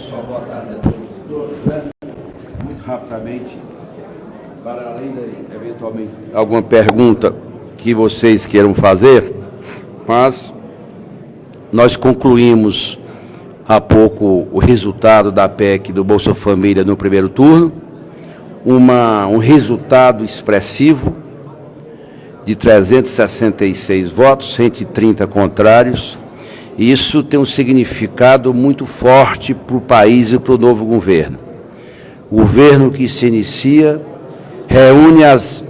Pessoal, boa tarde a todos todas. Né? Muito rapidamente, para além de eventualmente alguma pergunta que vocês queiram fazer, mas nós concluímos há pouco o resultado da PEC do Bolsa Família no primeiro turno, uma, um resultado expressivo de 366 votos, 130 contrários. Isso tem um significado muito forte para o país e para o novo governo. O governo que se inicia reúne as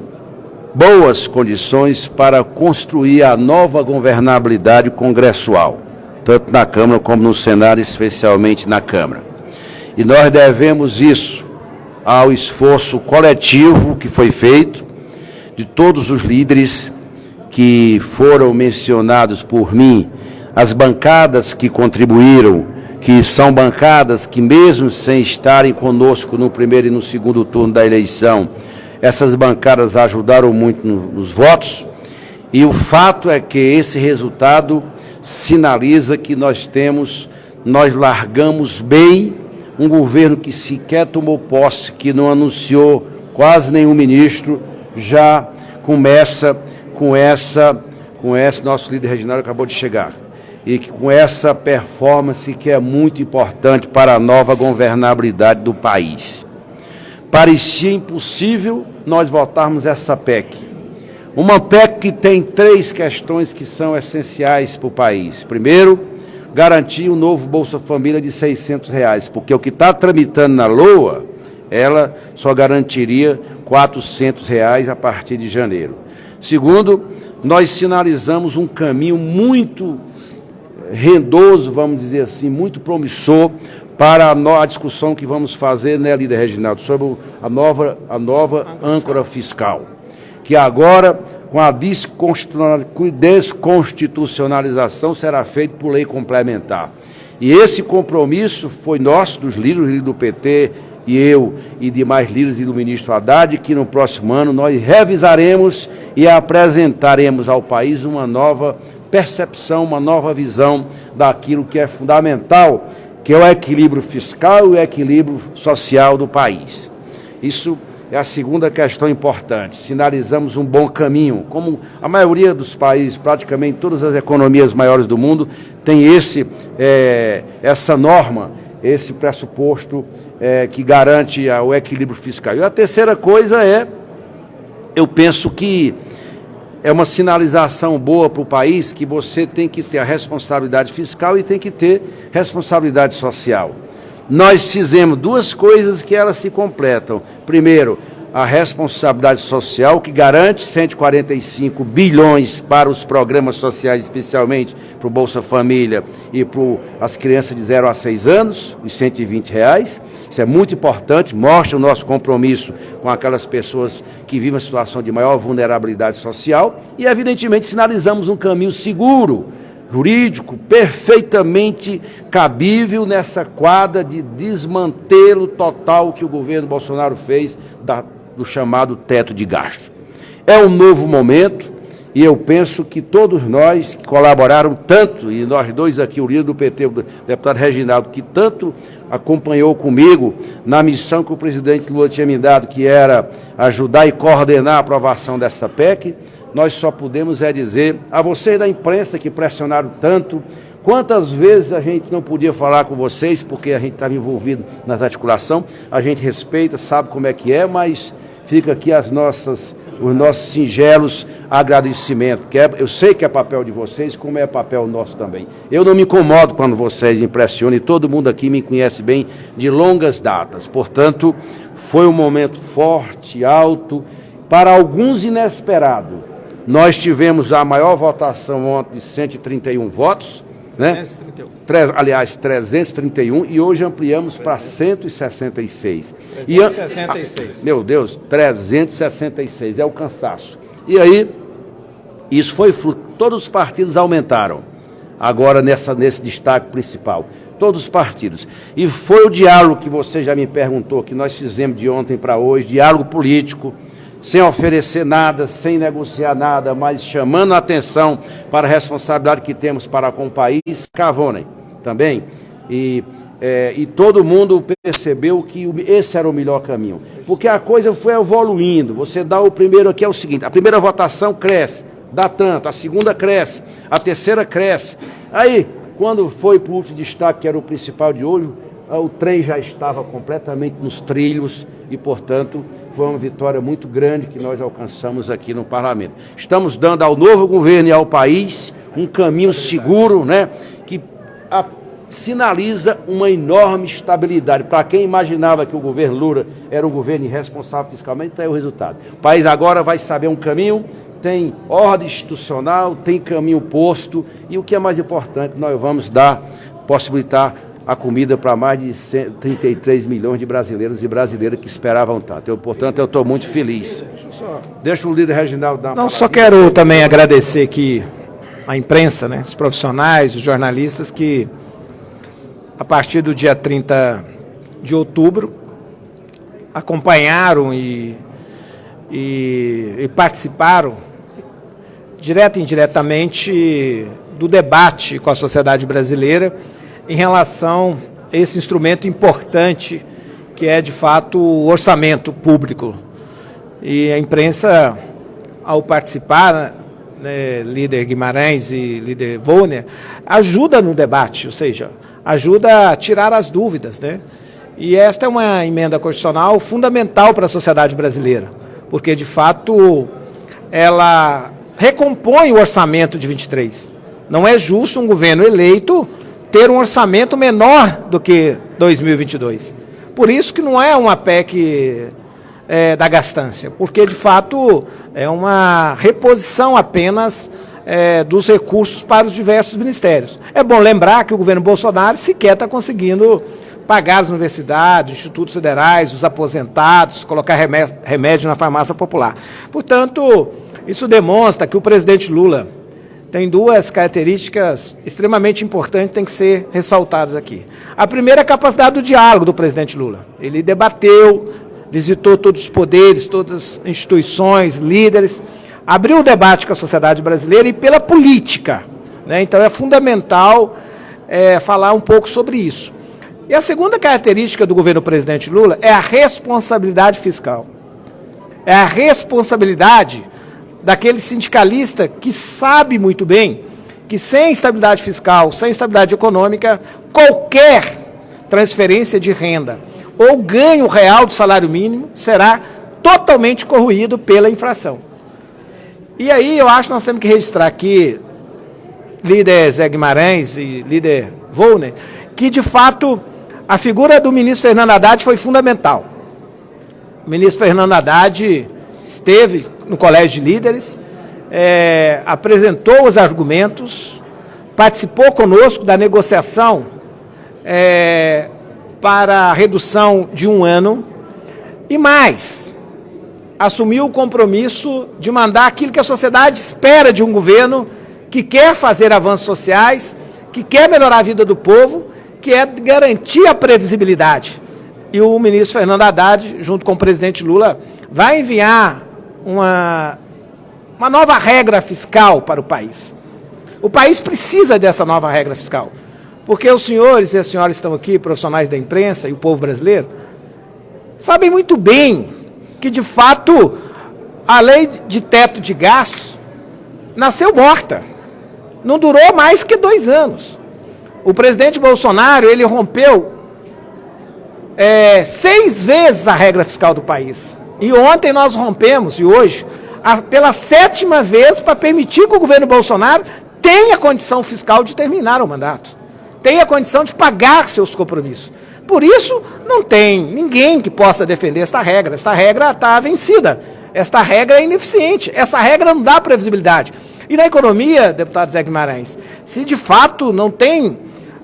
boas condições para construir a nova governabilidade congressual, tanto na Câmara como no Senado, especialmente na Câmara. E nós devemos isso ao esforço coletivo que foi feito de todos os líderes que foram mencionados por mim, as bancadas que contribuíram, que são bancadas que mesmo sem estarem conosco no primeiro e no segundo turno da eleição, essas bancadas ajudaram muito nos votos, e o fato é que esse resultado sinaliza que nós temos, nós largamos bem um governo que sequer tomou posse, que não anunciou quase nenhum ministro, já começa com essa, com esse nosso líder regional acabou de chegar, e que com essa performance que é muito importante para a nova governabilidade do país. Parecia impossível nós votarmos essa PEC. Uma PEC que tem três questões que são essenciais para o país. Primeiro, garantir o novo Bolsa Família de 600 reais, porque o que está tramitando na LOA, ela só garantiria 400 reais a partir de janeiro. Segundo, nós sinalizamos um caminho muito rendoso, vamos dizer assim, muito promissor para a, discussão que vamos fazer, né, líder Reginaldo, sobre a nova, a nova âncora fiscal, que agora com a desconstitucionalização será feito por lei complementar. E esse compromisso foi nosso, dos líderes do PT, e eu e demais líderes e do ministro Haddad, que no próximo ano nós revisaremos e apresentaremos ao país uma nova percepção, uma nova visão daquilo que é fundamental, que é o equilíbrio fiscal e o equilíbrio social do país. Isso é a segunda questão importante. Sinalizamos um bom caminho. Como a maioria dos países, praticamente todas as economias maiores do mundo, tem esse, é, essa norma, esse pressuposto é, que garante o equilíbrio fiscal. E a terceira coisa é, eu penso que é uma sinalização boa para o país que você tem que ter a responsabilidade fiscal e tem que ter responsabilidade social nós fizemos duas coisas que elas se completam. Primeiro, a responsabilidade social, que garante 145 bilhões para os programas sociais, especialmente para o Bolsa Família e para as crianças de 0 a 6 anos, os 120 reais. Isso é muito importante, mostra o nosso compromisso com aquelas pessoas que vivem uma situação de maior vulnerabilidade social e, evidentemente, sinalizamos um caminho seguro jurídico perfeitamente cabível nessa quadra de desmantelo total que o governo Bolsonaro fez da, do chamado teto de gasto. É um novo momento e eu penso que todos nós que colaboraram tanto, e nós dois aqui, o líder do PT, o deputado Reginaldo, que tanto acompanhou comigo na missão que o presidente Lula tinha me dado, que era ajudar e coordenar a aprovação dessa PEC, nós só podemos é dizer a vocês da imprensa que pressionaram tanto, quantas vezes a gente não podia falar com vocês porque a gente estava envolvido nas articulação, a gente respeita, sabe como é que é, mas fica aqui as nossas, os nossos singelos agradecimentos, que é, eu sei que é papel de vocês, como é papel nosso também. Eu não me incomodo quando vocês impressionam, e todo mundo aqui me conhece bem de longas datas, portanto, foi um momento forte, alto, para alguns inesperado, nós tivemos a maior votação ontem de 131 votos, né? 331. Aliás, 331 e hoje ampliamos para 166. 366. E, meu Deus, 366 é o cansaço. E aí, isso foi fruto, todos os partidos aumentaram. Agora nessa nesse destaque principal, todos os partidos. E foi o diálogo que você já me perguntou que nós fizemos de ontem para hoje, diálogo político sem oferecer nada, sem negociar nada, mas chamando a atenção para a responsabilidade que temos para com o país, Cavonem também. E é, e todo mundo percebeu que esse era o melhor caminho. Porque a coisa foi evoluindo. Você dá o primeiro aqui, é o seguinte: a primeira votação cresce, dá tanto, a segunda cresce, a terceira cresce. Aí, quando foi para o último destaque, que era o principal de hoje, o trem já estava completamente nos trilhos e, portanto, foi uma vitória muito grande que nós alcançamos aqui no parlamento. Estamos dando ao novo governo e ao país um caminho seguro, né, a, sinaliza uma enorme estabilidade. Para quem imaginava que o governo Lula era um governo irresponsável fiscalmente, está aí o resultado. O país agora vai saber um caminho, tem ordem institucional, tem caminho posto e o que é mais importante, nós vamos dar, possibilitar a comida para mais de 33 milhões de brasileiros e brasileiras que esperavam tanto. Eu, portanto, eu estou muito feliz. Deixa o líder Reginaldo dar uma Não, só quero também agradecer aqui a imprensa, né, os profissionais, os jornalistas que, a partir do dia 30 de outubro, acompanharam e, e, e participaram, direto e indiretamente, do debate com a sociedade brasileira em relação a esse instrumento importante que é, de fato, o orçamento público. E a imprensa, ao participar, né, líder Guimarães e líder Volner, ajuda no debate, ou seja, ajuda a tirar as dúvidas. Né? E esta é uma emenda constitucional fundamental para a sociedade brasileira, porque, de fato, ela recompõe o orçamento de 23. Não é justo um governo eleito ter um orçamento menor do que 2022. Por isso que não é uma PEC é, da gastância, porque de fato é uma reposição apenas é, dos recursos para os diversos ministérios. É bom lembrar que o governo Bolsonaro sequer está conseguindo pagar as universidades, institutos federais, os aposentados, colocar remédio na farmácia popular. Portanto, isso demonstra que o presidente Lula tem duas características extremamente importantes que têm que ser ressaltadas aqui. A primeira é a capacidade do diálogo do presidente Lula. Ele debateu, visitou todos os poderes, todas as instituições, líderes, abriu um debate com a sociedade brasileira e pela política. Né? Então é fundamental é, falar um pouco sobre isso. E a segunda característica do governo presidente Lula é a responsabilidade fiscal. É a responsabilidade daquele sindicalista que sabe muito bem que sem estabilidade fiscal, sem estabilidade econômica, qualquer transferência de renda ou ganho real do salário mínimo será totalmente corroído pela inflação. E aí eu acho que nós temos que registrar aqui, líder Zé Guimarães e líder Volner, que de fato a figura do ministro Fernando Haddad foi fundamental. O ministro Fernando Haddad esteve no Colégio de Líderes, é, apresentou os argumentos, participou conosco da negociação é, para a redução de um ano e mais, assumiu o compromisso de mandar aquilo que a sociedade espera de um governo que quer fazer avanços sociais, que quer melhorar a vida do povo, que é garantir a previsibilidade. E o ministro Fernando Haddad, junto com o presidente Lula, vai enviar uma, uma nova regra fiscal para o país. O país precisa dessa nova regra fiscal. Porque os senhores e as senhoras estão aqui, profissionais da imprensa e o povo brasileiro, sabem muito bem que, de fato, a lei de teto de gastos nasceu morta. Não durou mais que dois anos. O presidente Bolsonaro, ele rompeu é, seis vezes a regra fiscal do país. E ontem nós rompemos, e hoje, a, pela sétima vez, para permitir que o governo Bolsonaro tenha condição fiscal de terminar o mandato. Tenha condição de pagar seus compromissos. Por isso, não tem ninguém que possa defender esta regra. Esta regra está vencida. Esta regra é ineficiente. Essa regra não dá previsibilidade. E na economia, deputado Zé Guimarães, se de fato não tem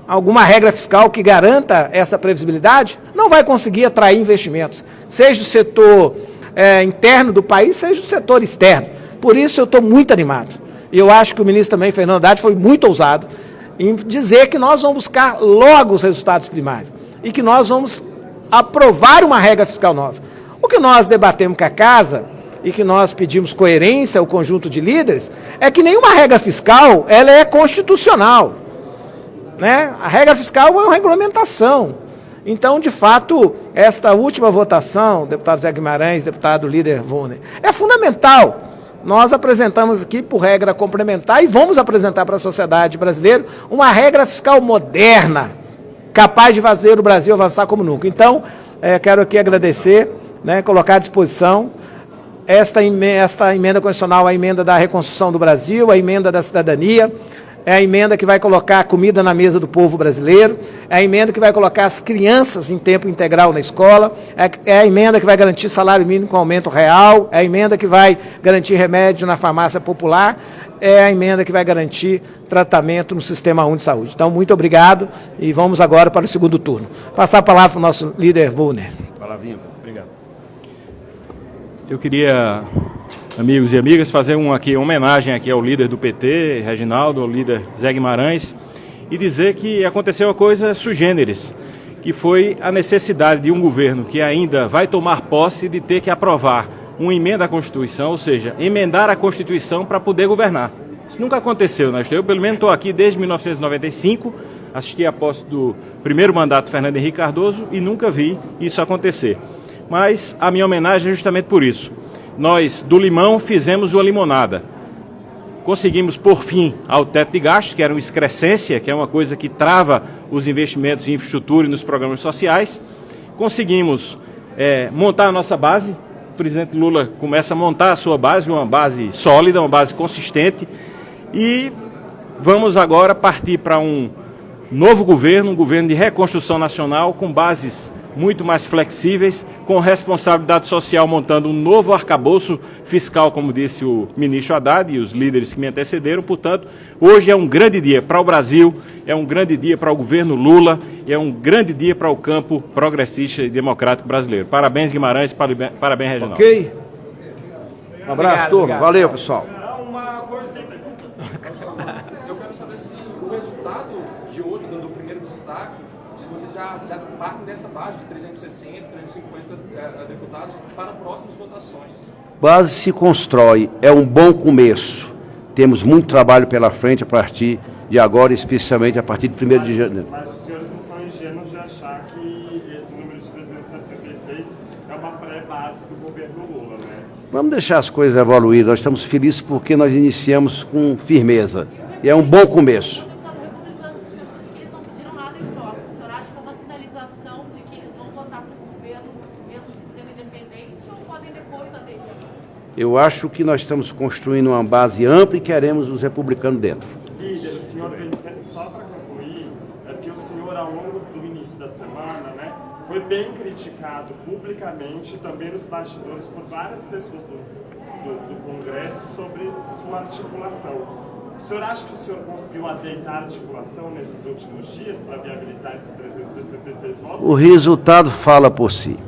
alguma regra fiscal que garanta essa previsibilidade, não vai conseguir atrair investimentos, seja do setor é, interno do país, seja do setor externo. Por isso eu estou muito animado. E eu acho que o ministro também, Fernando Haddad, foi muito ousado em dizer que nós vamos buscar logo os resultados primários e que nós vamos aprovar uma regra fiscal nova. O que nós debatemos com a Casa e que nós pedimos coerência ao conjunto de líderes é que nenhuma regra fiscal ela é constitucional. Né? A regra fiscal é uma regulamentação. Então, de fato, esta última votação, deputado Zé Guimarães, deputado líder Vuner, é fundamental. Nós apresentamos aqui, por regra complementar, e vamos apresentar para a sociedade brasileira uma regra fiscal moderna, capaz de fazer o Brasil avançar como nunca. Então, é, quero aqui agradecer, né, colocar à disposição esta, esta emenda constitucional, a emenda da reconstrução do Brasil, a emenda da cidadania, é a emenda que vai colocar comida na mesa do povo brasileiro, é a emenda que vai colocar as crianças em tempo integral na escola, é, é a emenda que vai garantir salário mínimo com aumento real, é a emenda que vai garantir remédio na farmácia popular, é a emenda que vai garantir tratamento no Sistema único de Saúde. Então, muito obrigado e vamos agora para o segundo turno. Passar a palavra para o nosso líder Vulner. Palavrinha, obrigado. Eu queria amigos e amigas, fazer um aqui, uma homenagem aqui ao líder do PT, Reginaldo, ao líder Zé Guimarães, e dizer que aconteceu uma coisa sui generis, que foi a necessidade de um governo que ainda vai tomar posse de ter que aprovar uma emenda à Constituição, ou seja, emendar a Constituição para poder governar. Isso nunca aconteceu, né? Eu, pelo menos, estou aqui desde 1995, assisti a posse do primeiro mandato Fernando Henrique Cardoso e nunca vi isso acontecer. Mas a minha homenagem é justamente por isso nós do limão fizemos uma limonada. Conseguimos por fim ao teto de gastos, que era uma excrescência, que é uma coisa que trava os investimentos em infraestrutura e nos programas sociais. Conseguimos é, montar a nossa base. O presidente Lula começa a montar a sua base, uma base sólida, uma base consistente. E vamos agora partir para um novo governo, um governo de reconstrução nacional com bases muito mais flexíveis, com responsabilidade social, montando um novo arcabouço fiscal, como disse o ministro Haddad e os líderes que me antecederam. Portanto, hoje é um grande dia para o Brasil, é um grande dia para o governo Lula e é um grande dia para o campo progressista e democrático brasileiro. Parabéns, Guimarães, parabéns, Reginaldo. Ok. Um abraço, obrigado, turma. Obrigado. Valeu, pessoal. Eu quero saber se o resultado de hoje, dando o primeiro destaque, se você já, já parte dessa base de 360, 350 é, deputados para próximas votações. Base se constrói, é um bom começo. Temos muito trabalho pela frente a partir de agora, especialmente a partir de 1 de janeiro. Mas os senhores não são ingênuos de achar que esse número de 366 é uma pré-base do governo Lula, né? Vamos deixar as coisas evoluir. Nós estamos felizes porque nós iniciamos com firmeza. E é um bom começo. Eu acho que nós estamos construindo uma base ampla e queremos os republicanos dentro. Líder, o senhor, só para concluir, é que o senhor, ao longo do início da semana, né, foi bem criticado publicamente, também nos bastidores, por várias pessoas do, do, do Congresso sobre sua articulação. O senhor acha que o senhor conseguiu azeitar a articulação nesses últimos dias para viabilizar esses 366 votos? O resultado fala por si.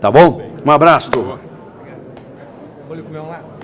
Tá bom? Um abraço, turma. Olha como é um laço.